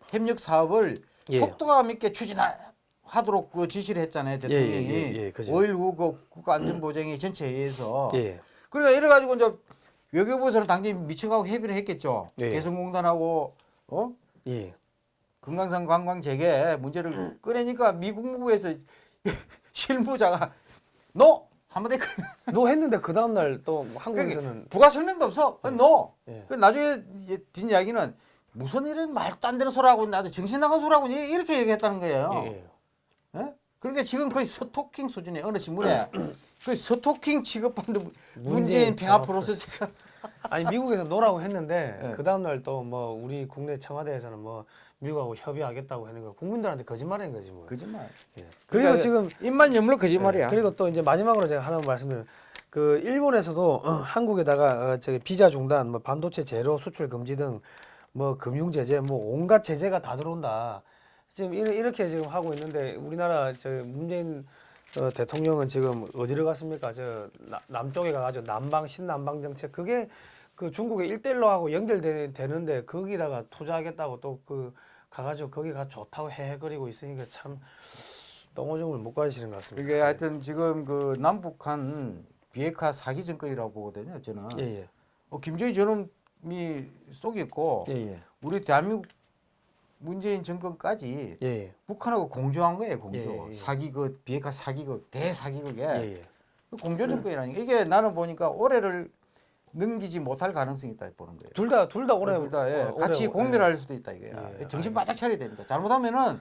협력 사업을 예. 속도감 있게 추진하도록 그 지시를 했잖아요 대통령이 예, 예, 예, 그죠. 5.19 그 국가안전보장회 전체 회의에서 예. 그러니까 이래가지고 이제 외교부에서는 당연히 미쳐가고 협의를 했겠죠. 예. 개성공단하고 어 예. 금강산 관광 재개 음. 문제를 꺼내니까 미국 국무부에서 실무자가 no 한마디 no 했는데 그 다음 날 또 한국에서는 부가 설명도 없어. 어, no. 예. 그 나중에 뒷 이야기는 무슨 이런 말도 안 되는 소리하고 나도 정신 나간 소리하고 이- 이렇게 얘기했다는 거예요. 예, 예. 예? 그러니까 지금 거의 스토킹 수준의 어느 신문에 그 스토킹 취급받는 문재인 평화 프로세스가 아니 미국에서 no라고 했는데 예. 그 다음 날 또 뭐 우리 국내 청와대에서는 뭐 미국하고 협의하겠다고 하는 거 국민들한테 거짓말인 거지 뭐. 거짓말. 예. 그리고 그러니까 지금 입만 여물러 거짓말이야. 예, 그리고 또 이제 마지막으로 제가 하나 말씀드리면 그 일본에서도 어, 한국에다가 어, 저기 비자 중단, 뭐 반도체 재료 수출 금지 등 뭐 금융 제재, 뭐 온갖 제재가 다 들어온다. 지금 이렇게, 지금 하고 있는데 우리나라 저 문재인 어, 대통령은 지금 어디를 갔습니까? 저 나- 남쪽에 가가지고 남방 신남방 정책 그게 그 중국의 일대일로 하고 연결되는데 거기다가 투자하겠다고 또 그 가가지고 거기가 좋다고 헤헤거리고 있으니까 참 똥오줌을 못 가리시는 것 같습니다. 이게 하여튼 지금 그 남북한 비핵화 사기 정권이라고 보거든요. 저는 예, 예. 어, 김정일 저놈이 속였고 예, 예. 우리 대한민국 문재인 정권까지 예, 예. 북한하고 공조한 거예요. 공조. 예, 예. 사기극, 비핵화 사기극, 대사기극에 예, 예. 그 공조 정권이라는 게 이게 나는 보니까 올해를 넘기지 못할 가능성이 있다 보는 거예요. 둘 다 둘 다 올해 둘다 예, 어, 같이 올해, 공멸할 수도 있다 이거야. 예, 정신. 바짝 차려야 됩니다. 잘못하면은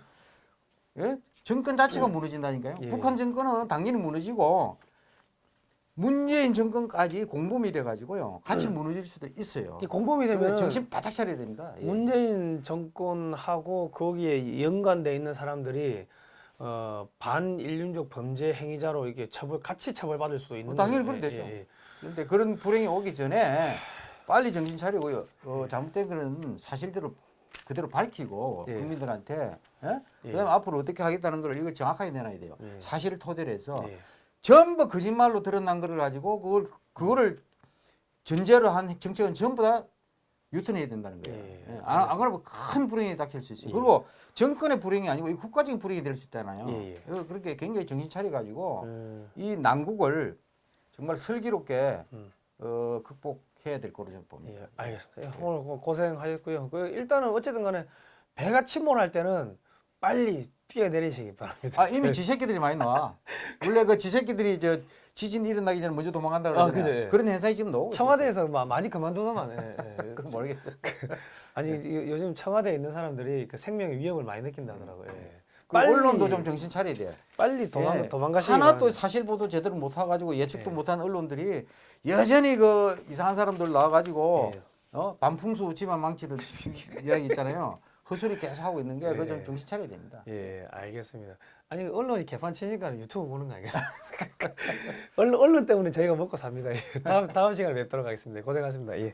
예? 정권 자체가 무너진다니까요. 예. 북한 정권은 당연히 무너지고 문재인 정권까지 공범이 돼가지고요. 같이 무너질 수도 있어요. 이 공범이 되면 정신 바짝 차려야 됩니다. 예. 문재인 정권하고 거기에 연관돼 있는 사람들이 어, 반인륜적 범죄 행위자로 이게 처벌 같이 처벌받을 수도 있는 어, 당연히. 그럼 되죠. 예, 예. 그런데 그런 불행이 오기 전에 빨리 정신 차리고요. 어, 잘못된 그런 사실대로 그대로 밝히고 예. 국민들한테 예? 예. 그다음 에 앞으로 어떻게 하겠다는 걸 이거 정확하게 내놔야 돼요. 예. 사실을 토대로 해서 예. 전부 거짓말로 드러난 거를 가지고 그걸 그거를 전제로 한 정책은 전부 다 유턴해야 된다는 거예요. 예. 예. 안, 안 그러면 큰 불행이 닥칠 수 있어요. 예. 그리고 정권의 불행이 아니고 이 국가적인 불행이 될 수 있잖아요. 예, 예. 그래서 그렇게 굉장히 정신 차려 가지고 음, 이 난국을 정말 슬기롭게 음. 어, 극복해야 될 거로 저는 봅니다. 예, 알겠습니다. 예, 오늘 고- 고생하셨고요. 그 일단은 어쨌든 간에 배가 침몰할 때는 빨리 뛰어내리시기 바랍니다. 아 이미 지새끼들이 많이 나와. 원래 그 지새끼들이 저 지진 일어나기 전에 먼저 도망간다 아, 그러잖아요. 그죠, 예. 그런 현상이 지금 나오고 있어요. 청와대에서 마- 많이 그만두더만. 예, 예. 그건 모르겠어요. 아니 요- 요즘 청와대에 있는 사람들이 그 생명의 위협을 많이 느낀다더라고요. 예. 그 언론도 좀 정신 차려야 돼. 빨리 도망 예. 도망가시기 하나 또. 사실 보도 제대로 못 해가지고 예측도 예. 못한 언론들이 여전히 그 이상한 사람들 나와가지고 예. 어 반풍수 집안 망치듯 이야기 있잖아요. 헛소리 계속 하고 있는 게 그거 예. 좀 정신 차려야 됩니다. 예, 알겠습니다. 아니 언론이 개판 치니까 유튜브 보는 거 아니겠어요? 언론, 언론 때문에 저희가 먹고 삽니다. 예. 다음 다음 시간에 뵙도록 하겠습니다. 고생하셨습니다. 예.